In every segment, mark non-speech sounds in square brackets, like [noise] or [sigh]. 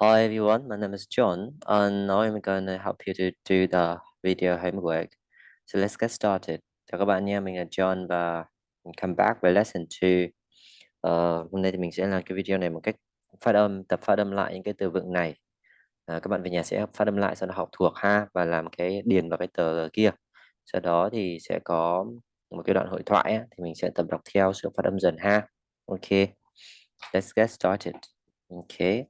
Hi everyone, my name is John and now I'm going to help you to do the video homework. So let's get started. Chào các bạn nha, mình là John và come back với lesson 2. Uh, hôm nay thì mình sẽ làm cái video này một cách phát âm, tập phát âm lại những cái từ vựng này. Uh, các bạn về nhà sẽ phát âm lại sau đó học thuộc ha và làm cái điền vào cái tờ kia. Sau đó thì sẽ có một cái đoạn hội thoại thì mình sẽ tập đọc theo sự phát âm dần ha. Ok, let's get started. Okay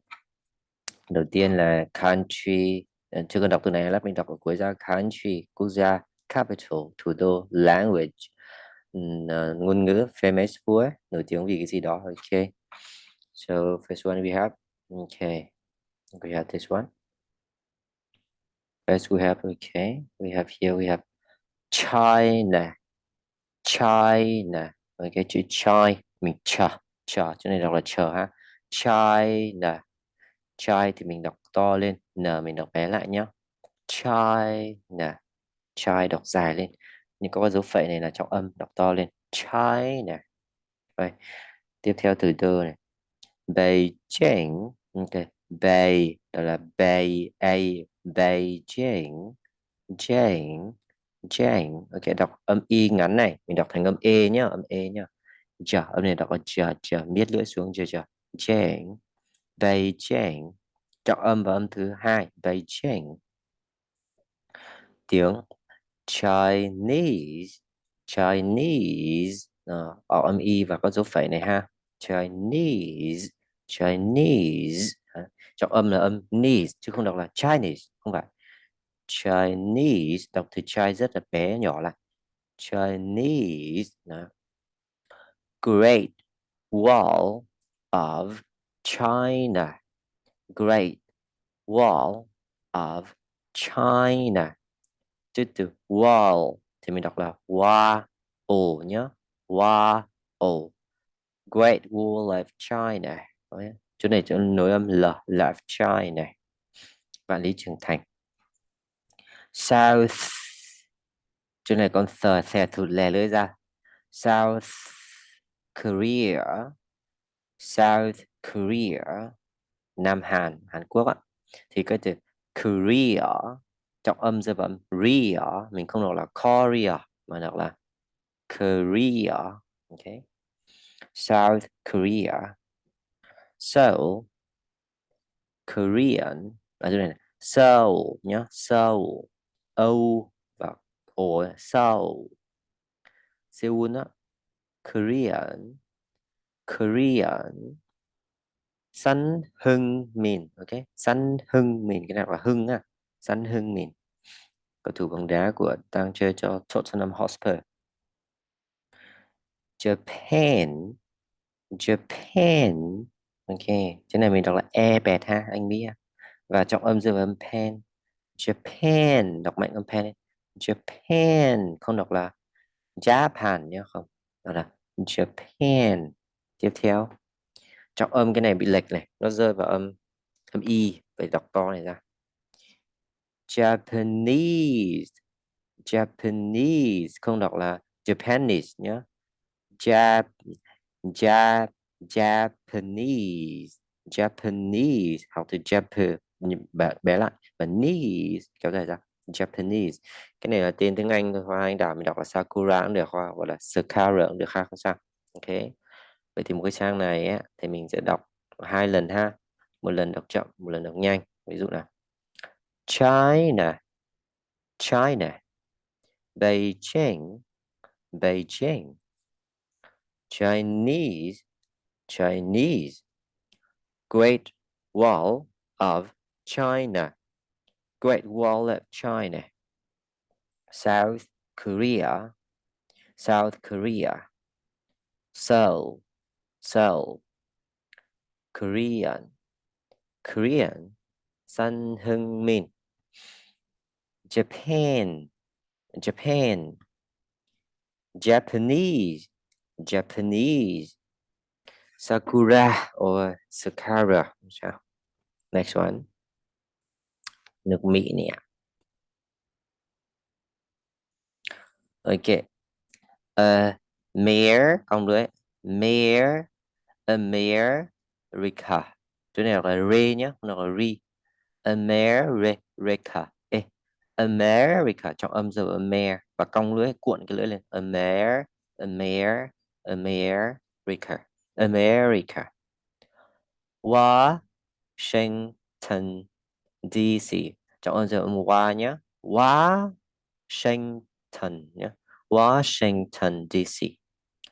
đầu tiên là country. Ờ, chưa cần đọc từ này lát mình đọc ở cuối ra. Country, quốc gia. Capital, thủ đô. Language. Ờ, ngôn ngữ. Famous for. Nổi tiếng vì cái gì đó. Ok. So, first one we have. Okay we have this one. First we have okay we have here, we have China. China. Ok, chữ chai mình chờ. Chờ. Chỗ này đọc là chờ ha. China chai thì mình đọc to lên, n mình đọc bé lại nhé chai nè chai đọc dài lên. Nhưng có cái dấu phẩy này là trọng âm, đọc to lên. Chai nè. Rồi tiếp theo từ đơ này. Beijing, ok. Bay, đó là Bay, A, Beijing. Jane Jane ok, đọc âm y ngắn này. Mình đọc thành âm e nhá, âm e nhá. Giờ âm này đọc là giờ giờ miết lưỡi xuống giờ giờ Jane Beijing trọng âm và âm thứ hai Beijing tiếng Chinese Chinese. Ờ, à, ở âm y và có dấu phẩy này ha. Chinese Chinese. Trọng âm là âm knees chứ không đọc là Chinese không phải. Chinese đọc từ chai rất là bé nhỏ lại. Chinese đó. Great Wall of China Great Wall of China. Chữ từ wall thì mình đọc là wa o nhé. Wa o. Great Wall of China. Chỗ này chỗ nối âm L là China. Vạn Lý Trường Thành. South. Chỗ này con sờ xe thụt lè lưỡi ra. South Korea. South Korea, Nam Hàn Hàn Quốc á. Thì cái từ Korea trọng âm rơi vào âm Korea mình không đọc là Korea, mà đọc là Korea, ok? South Korea. Seoul Korean, ở chỗ này Seoul nhá, Seoul O và O Seoul. Seoul á, Korean. Korean. Sanh Hưng Min, ok? Sanh Hưng Min, cái nào là Hưng á? Sanh Hưng Min. Cầu thủ bóng đá của đang chơi cho Tottenham Hotspur. Japan. Japan. Ok, cái này mình đọc là e bẹt ha, anh biết và trọng âm dư âm pen. Japan, đọc mạnh âm pen Japan, không đọc là Japan nhé không. Đó là Japan tiếp theo trọng âm cái này bị lệch này nó rơi vào âm âm y phải đọc to này ra. Japanese Japanese không đọc là Japanese nhé Jap Jap Japanese Japanese học từ Japan bé, bé lại và knees kéo dài ra Japanese. Cái này là tên tiếng Anh hoa anh đảo mình đọc là Sakura cũng được hoa gọi là Sakura cũng được ha không sao. Ok vậy thì một cái trang này ấy, thì mình sẽ đọc hai lần ha. Một lần đọc chậm một lần đọc nhanh. Ví dụ là China. China. Beijing. Beijing. Chinese. Chinese. Great Wall of China. Great Wall of China. South Korea. South Korea. Seoul. Seoul Korean Korean Sun Min Japan Japan Japanese Japanese Sakura or Sakura next one. Nước Mỹ nè ok uh, mayor không đấy mayor America chỗ này đọc là re nhé không đọc là re. America eh, America trong âm giờ Amer và cong lưỡi cuộn cái lưỡi lên. Amer Amer America America Washington DC trong âm giờ wa nhé Washington nhé Washington DC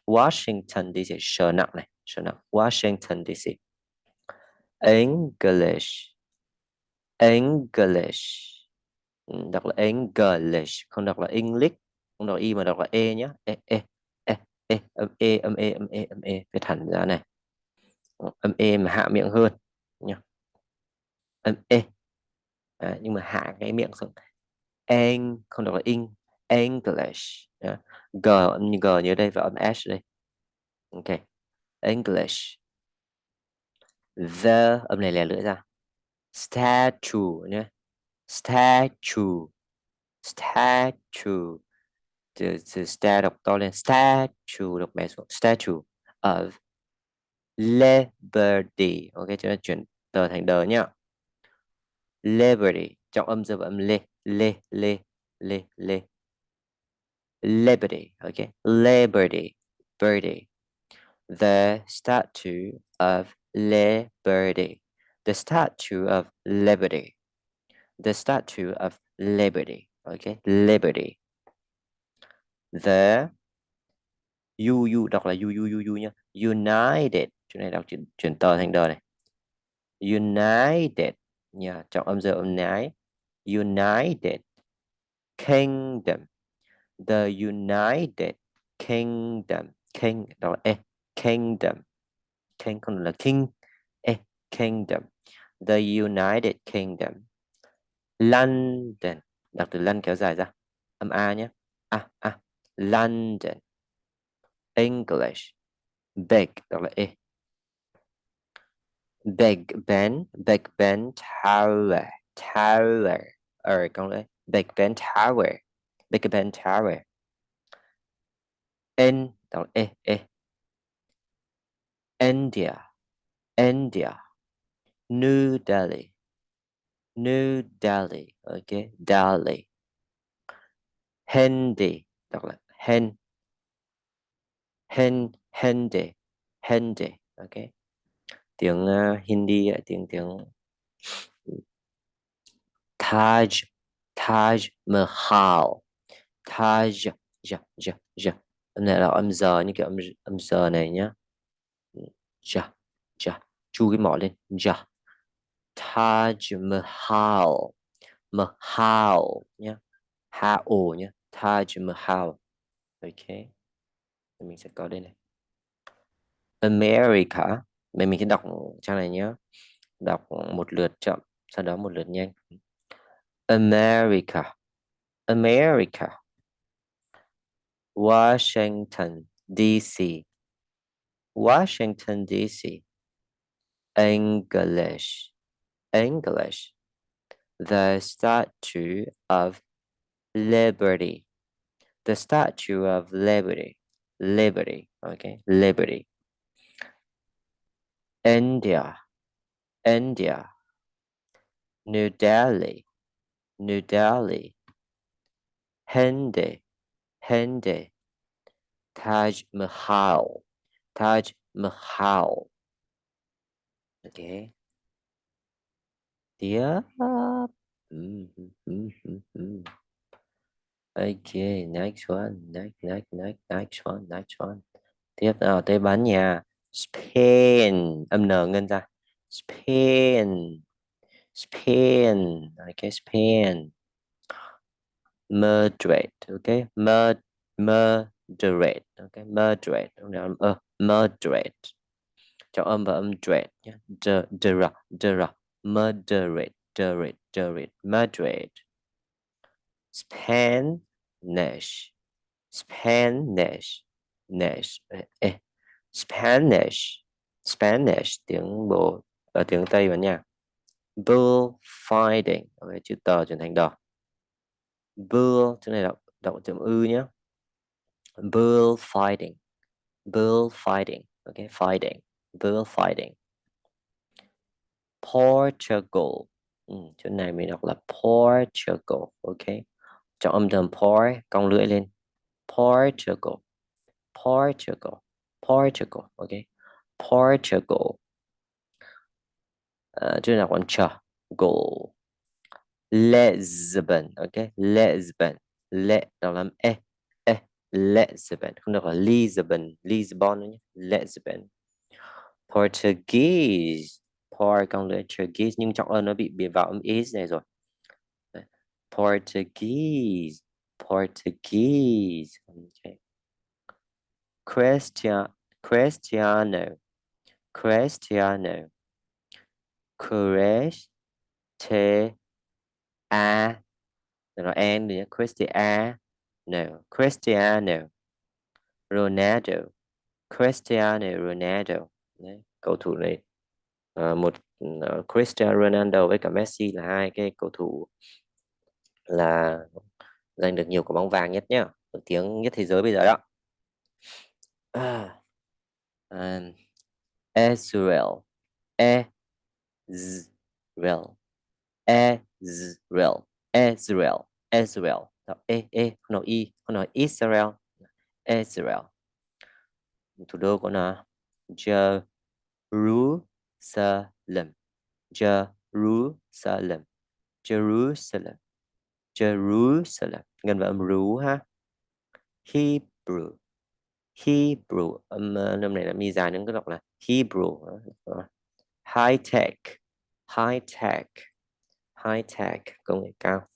Washington DC sở nặng này sở nặng Washington DC English. English. Ừ, đọc là English không đọc là English. Không đọc y mà đọc là e nhé e e e e âm e âm e âm e âm e. Phải thẳng ra này. Ờ, âm e mà hạ miệng hơn nhá. Âm e. À, nhưng mà hạ cái miệng xuống. Eng không đọc là in English. Yeah. g âm như g như đây và âm s đây. Ok. English. The, âm này lè lưỡi ra. Statue nhé statue. Statue. Từ từ sta đọc to lên. Statue, đọc bé xuống. Statue of liberty. Ok chúng ta chuyển tờ thành đờ nhá. Liberty, trọng âm giờ âm lê. Lê lê lê lê. Liberty okay liberty, birdie the statue of liberty. The statue of liberty. The statue of liberty. Okay liberty. The u u đọc là u u u u nhá. United. Chỗ này đọc chuyển, chuyển tờ thành đờ này. United nha trọng âm giờ âm nái. United kingdom. The united kingdom. King đọc là e kingdom. King còn là king eh, kingdom. The united kingdom. London. Đọc từ london kéo dài ra. Âm a nhé. A a. London. English. Big đọc là e. Big Ben, Big Ben Tower, Tower. Ở con lấy Big Ben Tower, Big Ben Tower. In đọc là e e. India, India. New Delhi, New Delhi. Okay, Delhi. Hindi đọc là Hen. Hen Hindi, Hindi. Okay. tiếng uh, Hindi tiếng tiếng Taj Taj Mahal Taj ja ja ja âm này là âm giờ như kiểu âm âm giờ này nhá ja ja chu cái mỏ lên. Ja Taj Mahal. Mahal nhá. Ha nhé, nhá. Taj Mahal. Ok. Mình sẽ có đây này. America. Mình mình sẽ đọc trang này nhé đọc một lượt chậm sau đó một lượt nhanh. America. America. Washington DC Washington DC English. English. The Statue of Liberty. The Statue of Liberty. Liberty. Okay. Liberty. India, India, New Delhi, New Delhi, Hindi, Hindi, Taj Mahal, Taj Mahal. Okay. tiếp, Mm -hmm. Okay, next one, next, next, next, next one, next one. Tiếp nào tới bán nhà. Spain âm n ngân ra Spain Spain okay Spain Madrid, okay Mod Madrid, okay moderate uh, ờ, moderate cho âm và âm dread nhé. Dera dera moderate moderate moderate moderate Spanish Spanish Spanish eh, Spanish Spanish tiếng bộ ở ờ, tiếng Tây bạn nha. Bullfighting. Ok chữ tờ chuyển thành đỏ. Bull chữ này đọc đọc chữ ư nhé bullfighting bullfighting okay, fighting. Bullfighting Portugal. Ừ, chỗ này mình đọc là Portugal. Ok. Trọng âm thầm por cong lưỡi lên. Portugal. Portugal. Portugal. Ok. Portugal. Uh, chỗ nào còn chờ? Go Lisbon. Ok Lisbon. Lệ đọc làm e. Lisbon không được là Lisbon Lisbon nhé. Lisbon Portuguese. Portuguese, nhưng trọng âm nó bị bị vào âm is này rồi. Portuguese. Portuguese. Okay Christian Cristiano. Cristiano. Cristiano a. Rồi n nữa No. Cristiano Ronaldo. Cristiano Ronaldo. Đấy, cầu thủ này à, một uh, Cristiano Ronaldo với cả Messi là hai cái cầu thủ là giành được nhiều quả bóng vàng nhất nhá nổi tiếng nhất thế giới bây giờ đó. À, à and Israel Israel Israel Israel Israel e e không nói y không nói Israel. Israel. Thủ đô của nó. Jerusalem. Jerusalem. Jerusalem. Jerusalem. Gần vào âm rú ha. Hebrew. Hebrew. Âm ờ, năm này là mi dài nên cứ đọc là Hebrew. High tech. High tech. High tech. Công nghệ cao.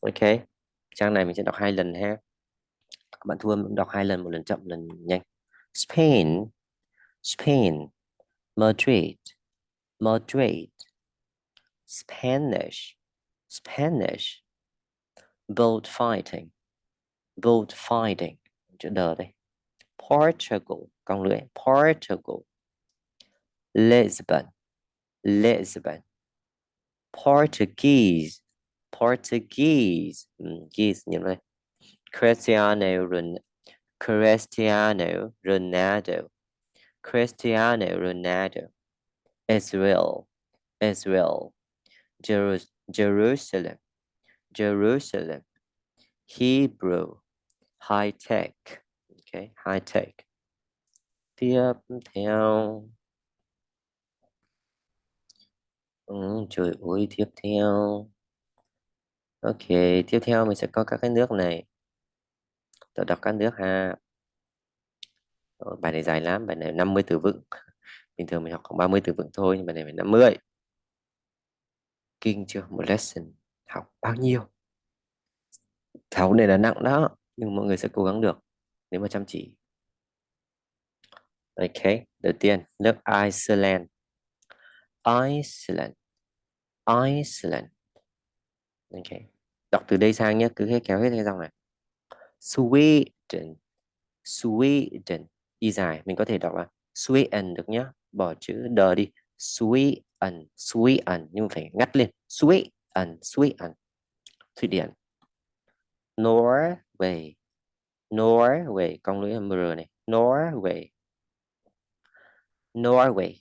Ok trang này mình sẽ đọc hai lần ha. Các bạn thua đọc hai lần, một lần chậm, một lần nhanh. Spain Spain, Madrid Madrid, Spanish Spanish, boat fighting, boat bullfighting chữ đờ đây. Portugal cong lưỡi, Portugal, Lisbon Lisbon, Portuguese Portuguese. Ừ, Geese như vậy Cristiano Ronaldo Cristiano Ronaldo. Cristiano Ronaldo. Israel. Israel. Jeru Jerusalem. Jerusalem. Hebrew. High tech. Okay high tech. Tiếp theo ừ, trời ơi tiếp theo ok tiếp theo mình sẽ có các cái nước này. Tôi đọc các nước ha. Rồi, bài này dài lắm bài này 50 từ vựng. [laughs] Bình thường mình học khoảng 30 từ vựng thôi nhưng bài này phải 50 kinh chưa? Một lesson. Học bao nhiêu? Tháo này là nặng đó nhưng mọi người sẽ cố gắng được nếu mà chăm chỉ. Ok đầu tiên nước Iceland. Iceland. Iceland. Ok đọc từ đây sang nhé cứ hết, kéo hết cái dòng này. Sweden Sweden y dài, mình có thể đọc là Sweden được nhá. Bỏ chữ đờ đi. Sweden Sweden nhưng phải ngắt lên. Sweden Sweden Thụy Điển. Norway Norway, con lưỡi r này. Norway. Norway.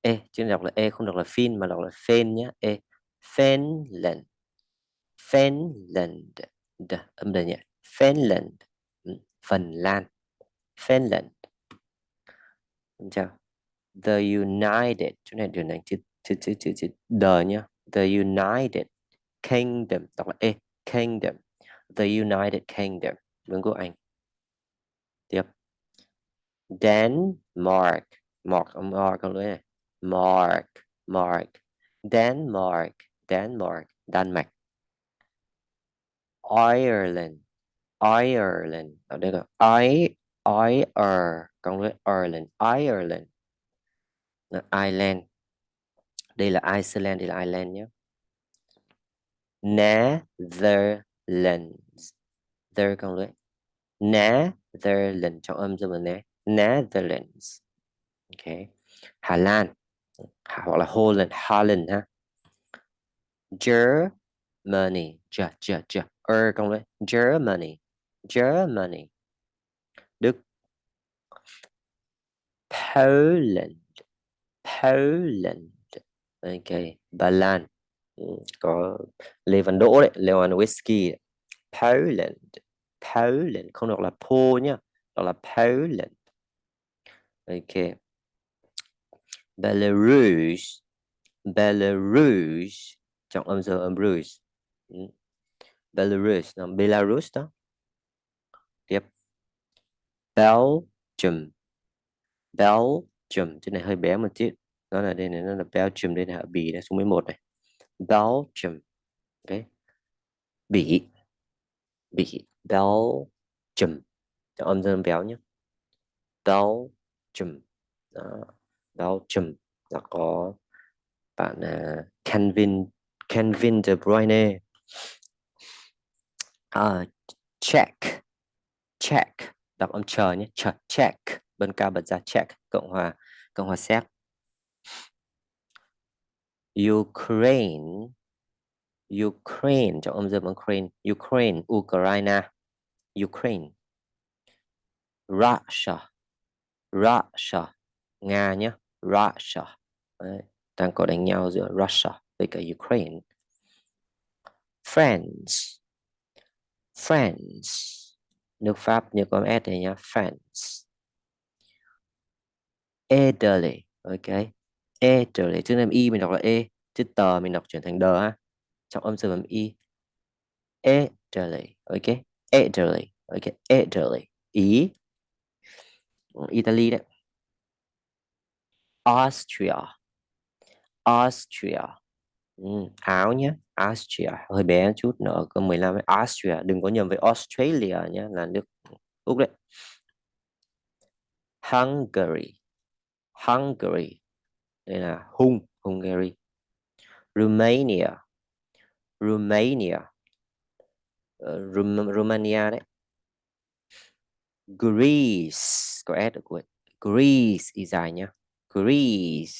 E chứ đọc là e không đọc là fin mà đọc là fen nhé e Finland Finland. D, âm đề nhỉ? Finland. Ừ, Phần Lan. Finland. Chào The United. Chỗ này điều này chữ chữ chữ chữ chữ đờ nhá. The United Kingdom. Đọc là e Kingdom. The United Kingdom. Vương quốc Anh. Tiếp. Denmark. Mark Mark con lưỡi này. Mark. Mark. Denmark. Denmark. Đan Mạch. Ireland. Ireland. Ở đây là I I R, cộng với Ireland. Ireland. Ireland. Đây là Iceland, đây là Ireland nhé. Netherlands. There cộng với Netherlands trong âm cho mình nè. Netherlands. Ok. Hà Lan. Hoặc là Holland Holland ha. Germany. Ger ger ger con lưỡi Germany Germany Đức Poland Poland. Ok Ba Lan có Lê Văn Đỗ đấy Lewandowski. Poland Poland. Không đọc là Po nhá là Poland. Ok Belarus Belarus. Chọn âm giờ âm Belarus. Belarus là Belarus đó. Tiếp Belgium. Belgium cái này hơi bé một chút. Nó là đây này nó là Belgium đây là Bỉ này số 11 này. Belgium. Ok. Bỉ. Bỉ. Belgium. Cho âm dương béo nhé. Belgium. Đó. Belgium. Là có bạn à, uh, Kevin Kevin De Bruyne uh, check. Check. Đọc âm chờ nhé. Chờ check. Bên cao bật ra check. Cộng hòa Cộng hòa Séc. Ukraine. Ukraine. Trong âm dương Ukraine. Ukraine. Ukraine. Ukraine. Russia. Russia. Nga nhé. Russia. Đấy. đang có đánh nhau giữa Russia với cả Ukraine. France. France nước Pháp như có S này nhá. France Italy ok. Italy chữ âm y mình đọc là e. Chữ tờ mình đọc chuyển thành đờ ha trong âm dương âm y Italy ok. Italy ok. Italy ý. Ừ, Italy đấy. Austria. Austria áo nhé Austria hơi bé chút nữa có 15 Austria đừng có nhầm với Australia nhé là nước Úc đấy. Hungary Hungary đây là Hung Hungary. Romania Romania uh, Rum Romania đấy. Greece có S ở cuối. Greece y dài nhá. Greece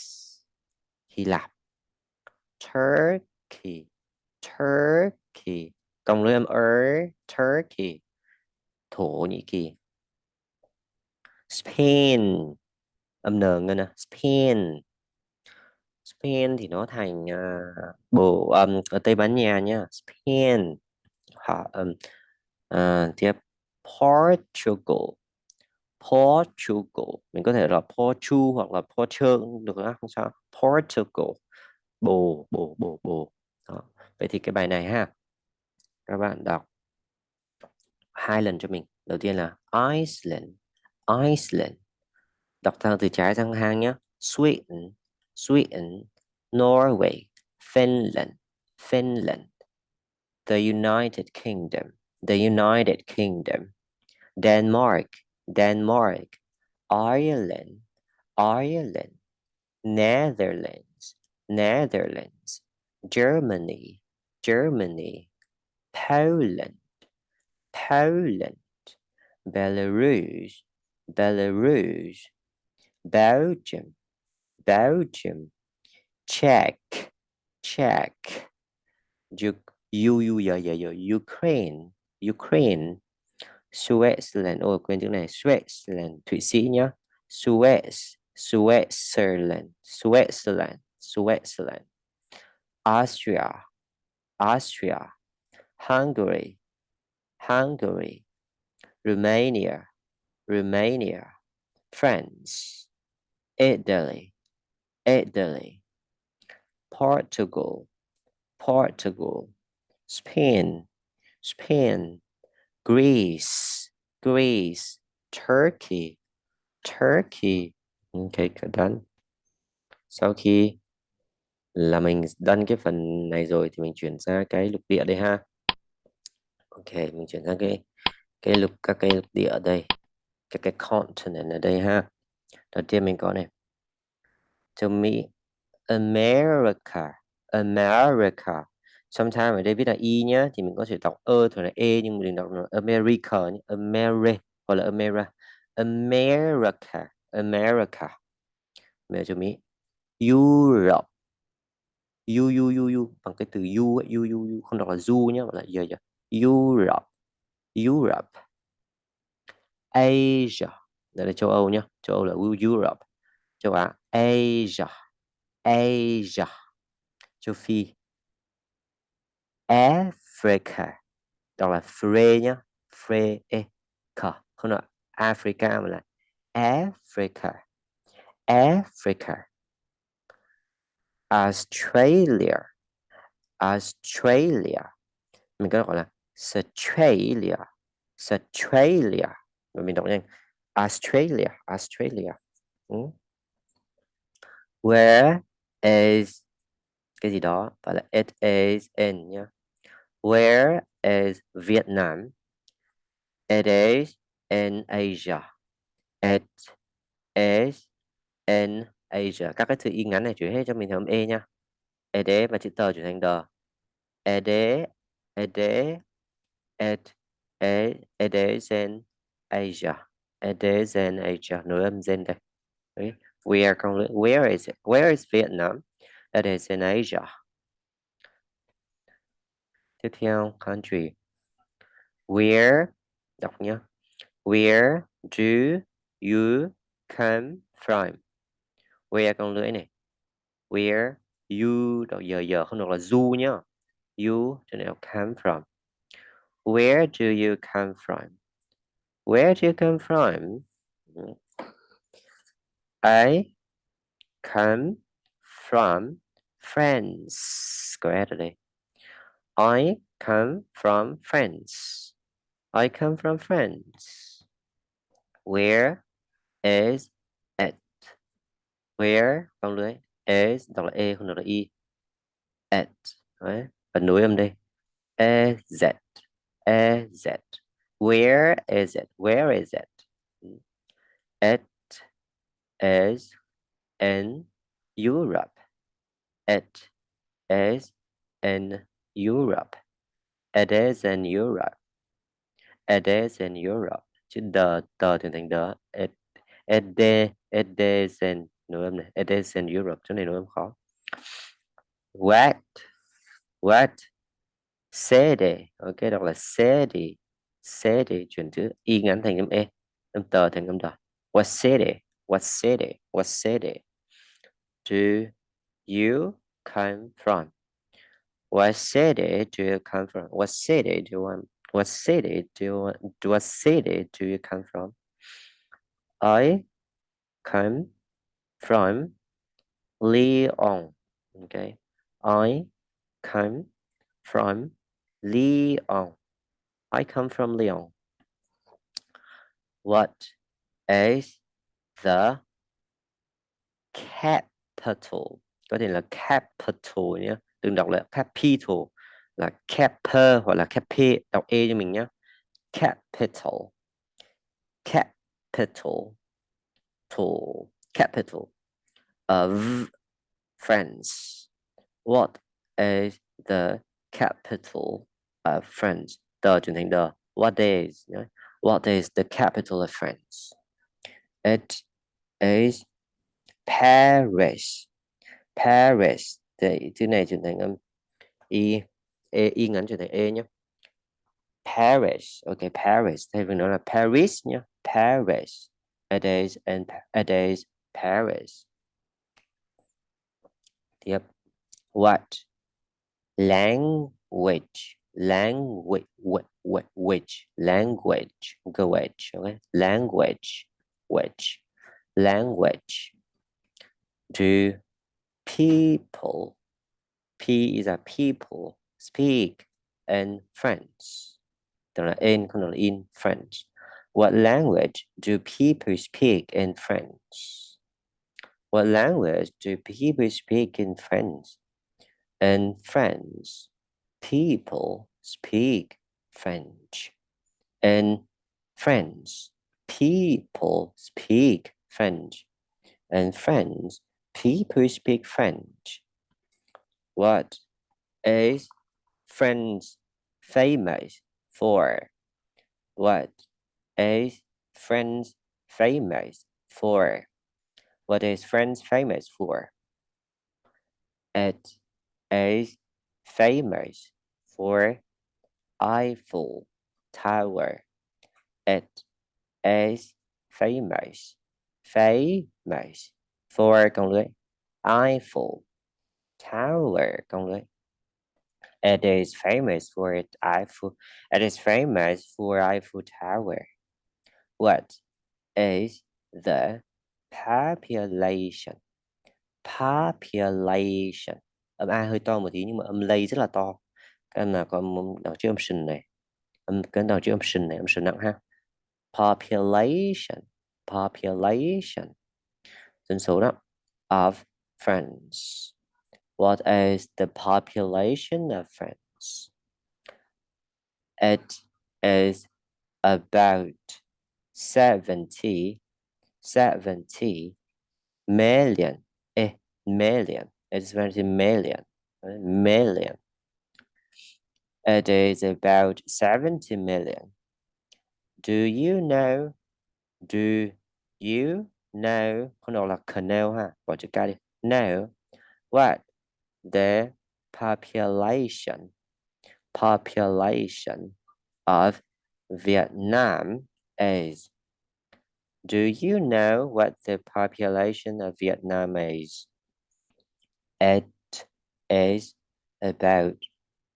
Hy Lạp. Turkey Turkey. Cộng với âm er Turkey. Thổ Nhĩ Kỳ. Spain. Âm n ngân à? Spain. Spain thì nó thành uh, bộ âm um, ở Tây Ban Nha nhá. Spain. Họ um, uh, tiếp Portugal. Portugal. Mình có thể là Portu hoặc là Portugal được không sao. Portugal bồ bồ bồ bồ. Đó. vậy thì cái bài này ha. Các bạn đọc. Hai lần cho mình. Đầu tiên là Iceland Iceland. Đọc theo từ trái sang hang nhé Sweden Sweden, Norway, Finland Finland. The United Kingdom, the United Kingdom. Denmark Denmark. Ireland Ireland. Netherlands. Netherlands Germany Germany Poland Poland Belarus Belarus Belgium Belgium Czech Czech U U U Ukraine Ukraine Switzerland ôi quên chữ này Switzerland Thụy Sĩ nhá Swiss Switzerland Switzerland Switzerland Austria Austria Hungary Hungary Romania Romania France Italy Italy Portugal Portugal Spain Spain Greece, Greece, Turkey, Turkey. Ok, done. Sau khi là mình đăng cái phần này rồi thì mình chuyển sang cái lục địa đây ha. Ok, mình chuyển sang cái cái lục các cái lục địa ở đây, các cái continent ở đây ha. Đầu tiên mình có này. Châu Mỹ, America, America sometimes ở đây viết là y nhá thì mình có thể đọc ơ thường là e nhưng mình đọc là America nhé. America hoặc là America America America mẹ cho mỹ Europe u u u u bằng cái từ u ấy, u u u không đọc là du nhé mà là giờ giờ Europe Europe Asia đây là châu Âu nhé châu Âu là Europe châu Á Asia Asia châu Phi. Africa đọc là Fre nhá Fre e không là Africa mà là Africa. Africa. Australia. Australia. mình có gọi là Australia. Australia. mình đọc nhanh Australia. Australia. Ừ. where is cái gì đó và là it is in nhá where is Vietnam? It is in Asia. It is in Asia các cái từ y ngắn này chuyển hết cho mình thành e nha. Ed và chữ tờ chuyển thành đờ ed ed ed ed ed in Asia it is in Asia nối âm gen đây. Okay. where con where is it? Where is Vietnam? It is in Asia tiếp theo, country. Where? Đọc nhá. Where do you come from? Where con lưỡi này where you đọc giờ giờ không đọc là du nhá you cho nên come from. Where do you come from? Where do you come from? I come from France. Correctly I come from France. I come from France. Where is where con lưới is đọc là e không đọc là y at đấy và nối âm đây e z e z where is it? Where is it? It is in Europe. It is in Europe. It is in Europe. It is in Europe. Chữ the tờ thì thành the it it, it is in nối âm này, it is in Europe, chỗ này nối âm khó. What what city ok, đọc là city city chuyển chữ y ngắn thành âm e âm tờ thành âm đỏ. What city what city what city do you come from? What city do you come from? What city do you want, what city do you want, what city do you come from? I come from Leon. Okay, I come from Leon. I come from Leon. What is the capital? Có thể là capital nhé. Đừng đọc là capital, là capital hoặc là capital Đọc e cho mình nhé. Capital. Capital. Tool capital of France. What is the capital of France? The chuyển thành the. What is? What is the capital of France? It is Paris. Paris. Thì chữ này chuyển thành âm y e, y ngắn chuyển thành e nhé. Paris. Okay, Paris. Thay vì là Paris nhé. Paris. It is in it is Paris. Yep. What? Language. Language. Which? Language. Language. Okay. Language. Which? Language. Do people. P is a people. Speak in French. in in French. What language do people speak in French? What language do people speak in France? In France, people speak French. In France, people speak French. In France, people speak French. What is France famous for? What is France famous for? What is France famous for? It is famous for Eiffel Tower. It is famous, famous for lưới Eiffel Tower công. It is famous for its Eiffel. It is famous for Eiffel Tower. What is the population? Population. Âm A hơi to một tí nhưng mà âm lay rất là to. Em nào có đọc chữ âm shin này. Âm cái đọc chữ âm shin này, âm shin nặng ha. Population. Population. Dân số đó. Of France. What is the population of France? It is about 70, 70 million, eh, million. It's 20 million, million. It is about 70 million. Do you know? Do you know? Là know ha. Know what the population population of Vietnam is. Do you know what the population of Vietnam is? It is about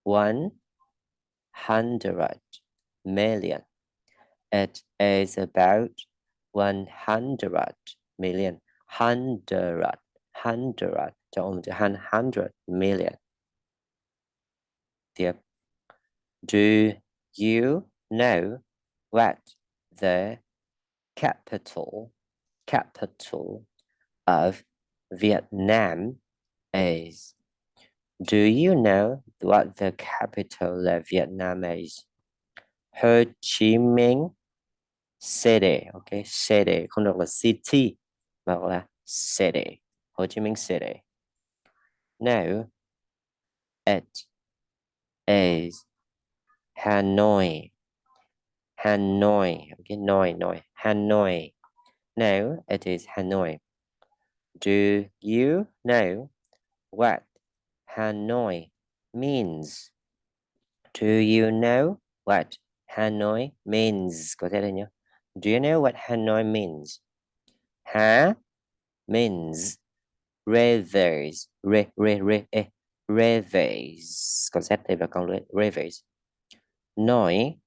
100 million. It is about 100 million. Hundred, hundred cho ông chữ hundred million. Tiếp. Do you know what the capital capital of Vietnam is? Do you know what the capital of Vietnam is? Ho Chi Minh City, okay, city, không được là city, mà gọi là city, Ho Chi Minh City. No, it is Hanoi. Hanoi. Okay, noi, noi. Hanoi. No, it is Hanoi. Do you know what Hanoi means? Do you know what Hanoi means? Có thể là nhớ. Do you know what Hanoi means? Ha means rivers re re re e eh, rivers con z đây và con rivers nói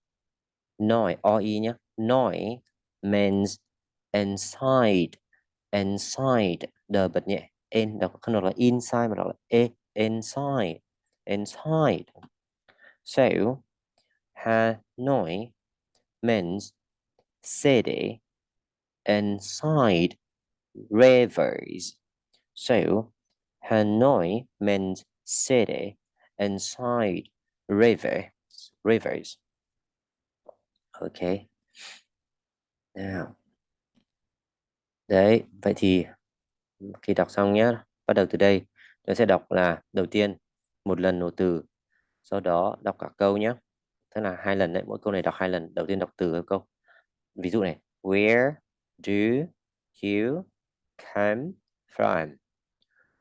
nói oi nhé nói means inside inside. The bật nhẹ in đọc không inside mà đọc inside inside. So Hanoi means city inside rivers. So, Hanoi means city inside river, rivers. Okay. Nào. Đấy, vậy thì khi đọc xong nhé, bắt đầu từ đây, tôi sẽ đọc là đầu tiên một lần nổ từ, sau đó đọc cả câu nhé. Tức là hai lần đấy, mỗi câu này đọc hai lần. Đầu tiên đọc từ câu. Ví dụ này, where do you come from?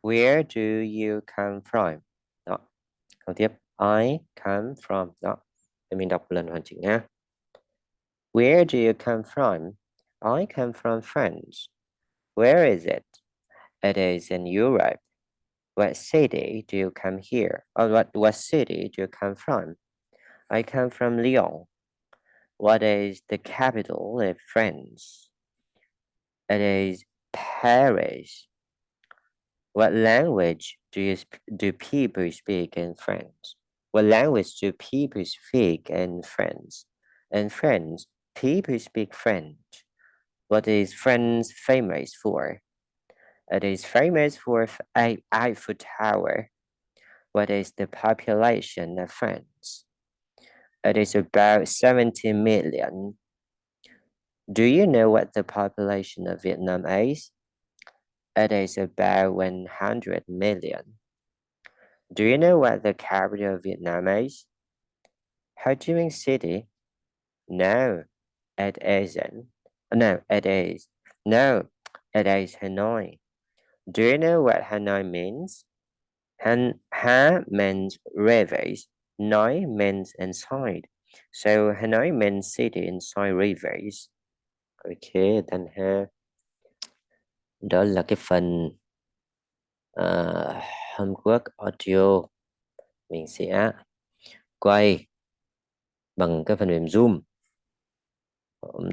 Where do you come from? Đó. Câu tiếp. I come from. Đó. Để mình đọc lần hoàn chỉnh nha. Where do you come from? I come from France. Where is it? It is in Europe. What city do you come here? Or what, what city do you come from? I come from Lyon. What is the capital of France? It is Paris. What language do you do people speak in France? What language do people speak in France? In France, people speak French. What is France famous for? It is famous for Eiffel Tower. What is the population of France? It is about 70 million. Do you know what the population of Vietnam is? It is about 100 million. Do you know what the capital of Vietnam is? Ho Chi Minh City? No, it isn't. No, it is. No, it is Hanoi. Do you know what Hanoi means? Han, ha means rivers. Noi means inside. So Hanoi means city inside rivers. Okay, then here đó là cái phần ờ, uh, homework audio mình sẽ quay bằng cái phần mềm Zoom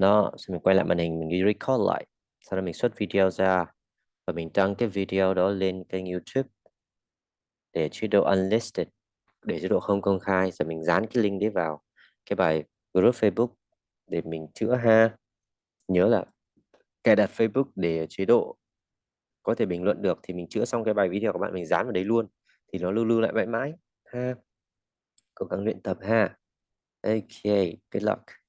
đó, xong mình quay lại màn hình, mình đi record lại. Sau đó mình xuất video ra và mình đăng cái video đó lên kênh YouTube để chế độ unlisted, để chế độ không công khai. Rồi mình dán cái link đấy vào cái bài group Facebook để mình chữa ha. Nhớ là cài đặt Facebook để chế độ có thể bình luận được thì mình chữa xong cái bài video của bạn, mình dán vào đấy luôn thì nó lưu lưu lại mãi mãi ha. Cố gắng luyện tập ha. Ok, good luck.